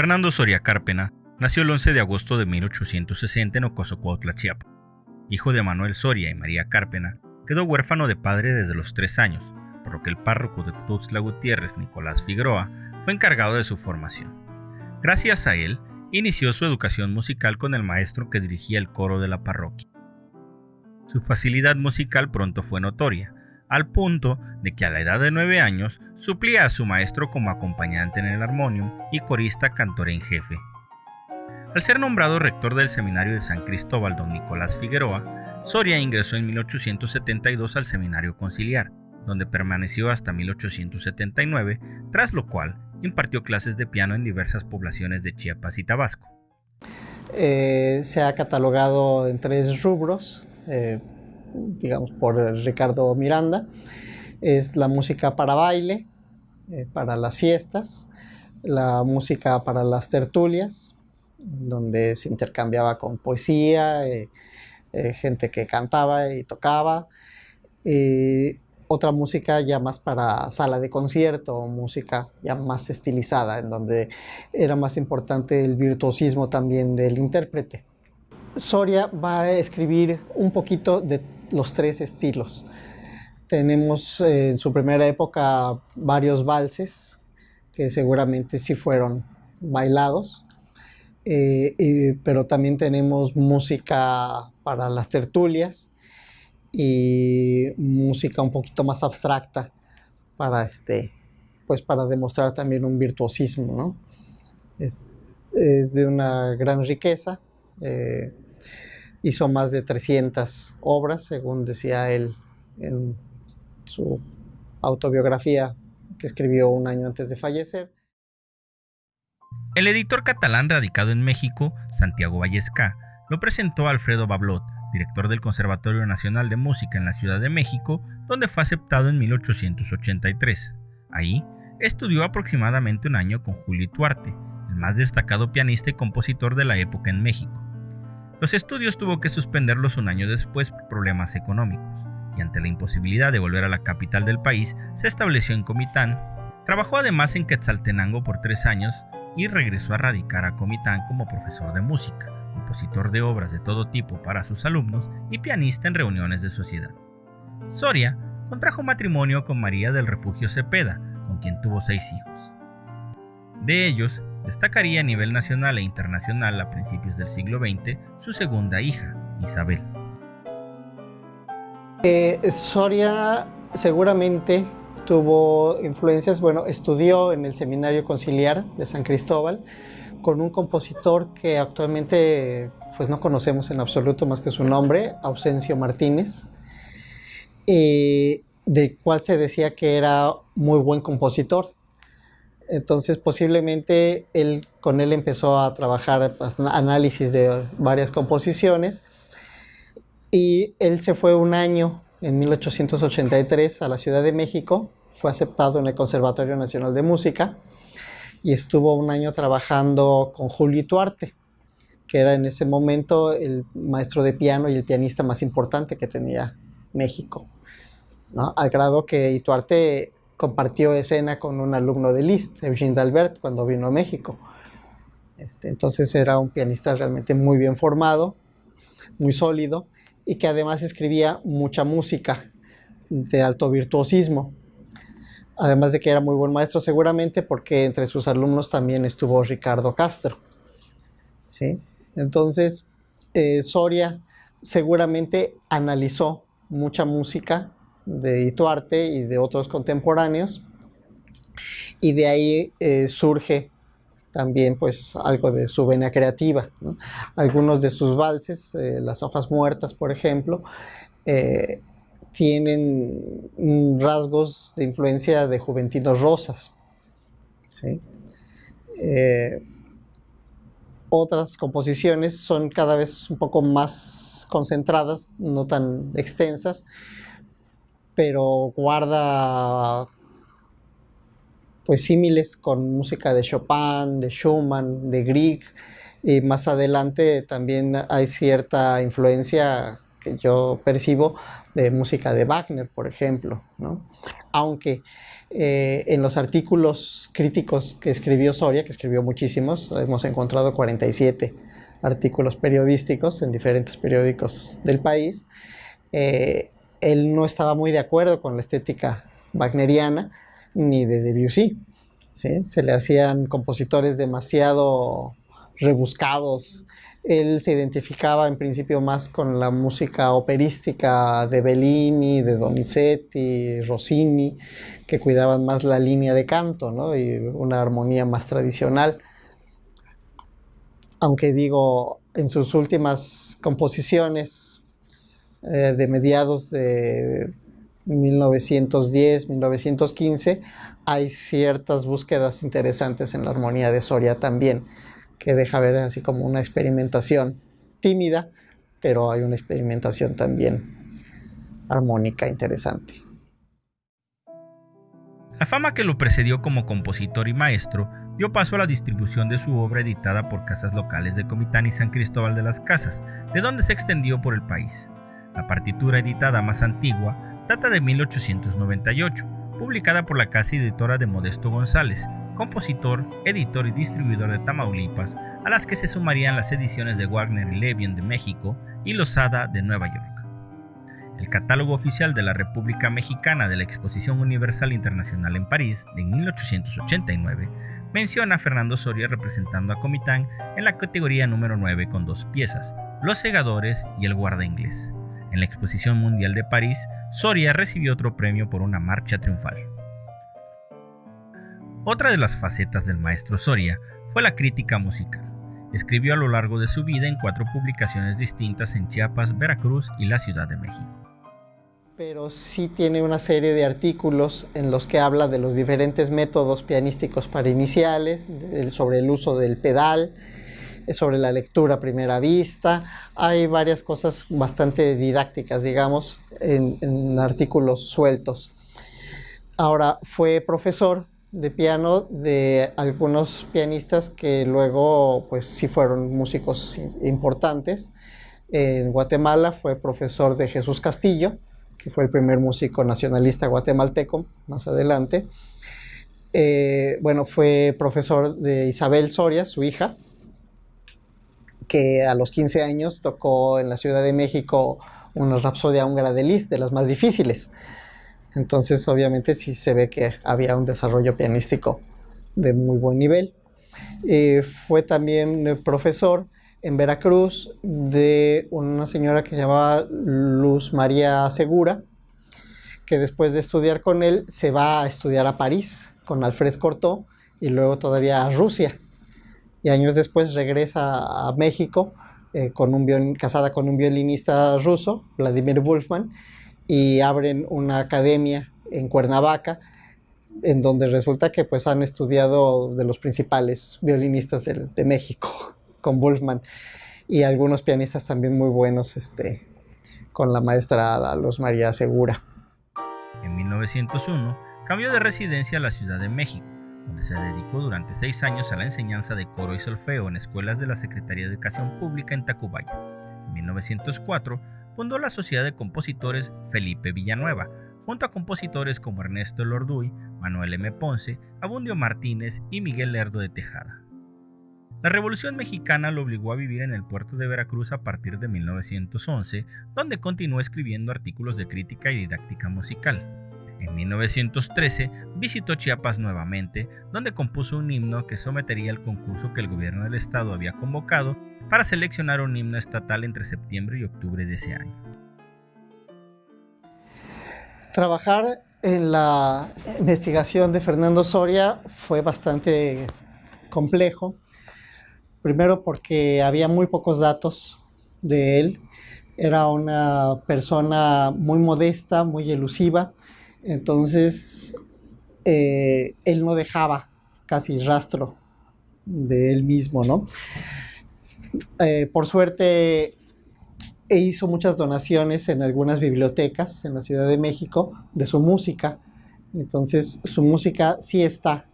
Fernando Soria Cárpena nació el 11 de agosto de 1860 en Ocosocuautla, Chiapas. Hijo de Manuel Soria y María Cárpena, quedó huérfano de padre desde los tres años, por lo que el párroco de Tuxtla Gutiérrez, Nicolás Figueroa, fue encargado de su formación. Gracias a él, inició su educación musical con el maestro que dirigía el coro de la parroquia. Su facilidad musical pronto fue notoria, al punto de que a la edad de nueve años suplía a su maestro como acompañante en el armonium y corista cantor en jefe. Al ser nombrado rector del seminario de San Cristóbal don Nicolás Figueroa, Soria ingresó en 1872 al seminario conciliar, donde permaneció hasta 1879, tras lo cual impartió clases de piano en diversas poblaciones de Chiapas y Tabasco. Eh, se ha catalogado en tres rubros, eh, digamos por Ricardo Miranda. Es la música para baile, eh, para las fiestas, la música para las tertulias, donde se intercambiaba con poesía, gente que cantaba y tocaba, otra música ya más para sala de concierto, música ya más estilizada, en donde era más importante el virtuosismo también del intérprete. Soria va a escribir un poquito de los tres estilos. Tenemos eh, en su primera época varios valses, que seguramente sí fueron bailados, eh, pero también tenemos música para las tertulias, y música un poquito más abstracta para este pues para demostrar también un virtuosismo ¿no? es, de una gran riqueza eh, hizo más de 300 obras según decía él en su autobiografía que escribió un año antes de fallecer el editor catalán radicado en México, Santiago Vallesca, lo presentó a Alfredo Bablot director del Conservatorio Nacional de Música en la Ciudad de México, donde fue aceptado en 1883. Ahí estudió aproximadamente un año con Julio Tuarte, el más destacado pianista y compositor de la época en México. Los estudios tuvo que suspenderlos un año después por problemas económicos, y ante la imposibilidad de volver a la capital del país, se estableció en Comitán. Trabajó además en Quetzaltenango por tres años y regresó a radicar a Comitán como profesor de música compositor de obras de todo tipo para sus alumnos y pianista en reuniones de sociedad. Soria contrajo matrimonio con María del Refugio Cepeda, con quien tuvo seis hijos. De ellos, destacaría a nivel nacional e internacional a principios del siglo XX su segunda hija, Isabel. Eh, Soria seguramente tuvo influencias, bueno, estudió en el Seminario Conciliar de San Cristóbal, con un compositor que actualmente pues no conocemos en absoluto más que su nombre, Ausencio Martínez, eh, del cual se decía que era muy buen compositor. Entonces posiblemente él, con él empezó a trabajar pues, análisis de varias composiciones. Y él se fue un año en 1883 a la Ciudad de México, fue aceptado en el Conservatorio Nacional de Música. Y estuvo un año trabajando con Julio Tuarte, que era en ese momento el maestro de piano y el pianista más importante que tenía México. Al grado que Ituarte compartió escena con un alumno de Liszt, Eugene Dalbert, cuando vino a México. Este, entonces era un pianista realmente muy bien formado, muy sólido, y que además escribía mucha música de alto virtuosismo además de que era muy buen maestro seguramente porque entre sus alumnos también estuvo Ricardo Castro. ¿sí? Entonces, eh, Soria seguramente analizó mucha música de Ituarte y de otros contemporáneos y de ahí eh, surge también pues algo de su vena creativa. Algunos de sus valses, eh, Las hojas muertas por ejemplo, tienen rasgos de influencia de Juventinos Rosas. Eh, otras composiciones son cada vez un poco más concentradas, no tan extensas, pero guarda pues símiles con música de Chopin, de Schumann, de Grieg, y más adelante también hay cierta influencia que yo percibo de música de Wagner, por ejemplo, ¿no? Aunque eh, en los artículos críticos que escribió Soria, que escribió muchísimos, hemos encontrado 47 artículos periodísticos en diferentes periódicos del país, eh, él no estaba muy de acuerdo con la estética wagneriana ni de Debussy. Se le hacían compositores demasiado rebuscados. Él se identificaba en principio más con la música operística de Bellini, de Donizetti, Rossini, que cuidaban más la línea de canto y una armonía más tradicional. Aunque digo, en sus últimas composiciones eh, de mediados de 1910, 1915, hay ciertas búsquedas interesantes en la armonía de Soria también que deja ver así como una experimentación tímida, pero hay una experimentación también armónica interesante. La fama que lo precedió como compositor y maestro dio paso a la distribución de su obra editada por casas locales de Comitán y San Cristóbal de las Casas, de donde se extendió por el país. La partitura editada más antigua data de 1898, publicada por la casa editora de Modesto González, compositor, editor y distribuidor de Tamaulipas, a las que se sumarían las ediciones de Wagner y Levien de México y Losada de Nueva York. El catálogo oficial de la República Mexicana de la Exposición Universal Internacional en París de 1889 menciona a Fernando Soria representando a Comitán en la categoría número 9 con dos piezas, Los Segadores y El Guarda Inglés. En la Exposición Mundial de París, Soria recibió otro premio por una marcha triunfal. Otra de las facetas del maestro Soria fue la crítica musical. Escribió a lo largo de su vida en cuatro publicaciones distintas en Chiapas, Veracruz y la Ciudad de México. Pero sí tiene una serie de artículos en los que habla de los diferentes métodos pianísticos para iniciales, sobre el uso del pedal, sobre la lectura a primera vista. Hay varias cosas bastante didácticas, digamos, en, artículos sueltos. Ahora, fue profesor de piano de algunos pianistas que luego pues sí fueron músicos importantes. En Guatemala fue profesor de Jesús Castillo, que fue el primer músico nacionalista guatemalteco más adelante. Eh, bueno, fue profesor de Isabel Soria, su hija, que a los 15 años tocó en la Ciudad de México una rapsodia húngara de Liszt, de las más difíciles. Entonces, obviamente, sí se ve que había un desarrollo pianístico de muy buen nivel. Eh, fue también profesor en Veracruz de una señora que se llamaba Luz María Segura, que después de estudiar con él se va a estudiar a París con Alfred Cortot y luego todavía a Rusia. Y años después regresa a México eh, con un casada con un violinista ruso, Vladimir Wolfman, y abren una academia en Cuernavaca en donde resulta que pues han estudiado de los principales violinistas de, México con Wolfman y algunos pianistas también muy buenos este, con la maestra Luz María Segura. En 1901 cambió de residencia a la Ciudad de México, donde se dedicó durante seis años a la enseñanza de coro y solfeo en escuelas de la Secretaría de Educación Pública en Tacubaya. En 1904 fundó la Sociedad de Compositores Felipe Villanueva, junto a compositores como Ernesto Lorduy, Manuel M. Ponce, Abundio Martínez y Miguel Lerdo de Tejada. La Revolución Mexicana lo obligó a vivir en el puerto de Veracruz a partir de 1911, donde continuó escribiendo artículos de crítica y didáctica musical. En 1913 visitó Chiapas nuevamente, donde compuso un himno que sometería al concurso que el gobierno del estado había convocado para seleccionar un himno estatal entre septiembre y octubre de ese año. Trabajar en la investigación de Fernando Soria fue bastante complejo. Primero porque había muy pocos datos de él. Era una persona muy modesta, muy elusiva. Entonces, eh, él no dejaba casi rastro de él mismo, ¿no? Eh, por suerte e hizo muchas donaciones en algunas bibliotecas en la Ciudad de México de su música. Entonces su música sí está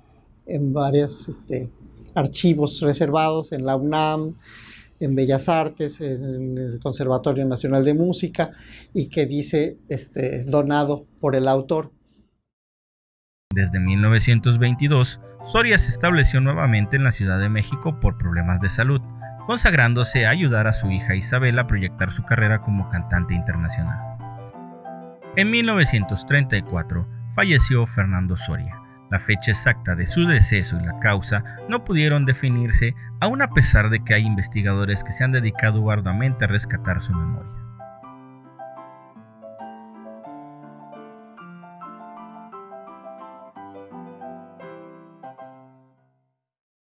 en varios este, archivos reservados en la UNAM, en Bellas Artes, en el Conservatorio Nacional de Música, y que dice este, donado por el autor. Desde 1922, Soria se estableció nuevamente en la Ciudad de México por problemas de salud, consagrándose a ayudar a su hija Isabel a proyectar su carrera como cantante internacional. En 1934 falleció Fernando Soria. La fecha exacta de su deceso y la causa no pudieron definirse, aun a pesar de que hay investigadores que se han dedicado arduamente a rescatar su memoria.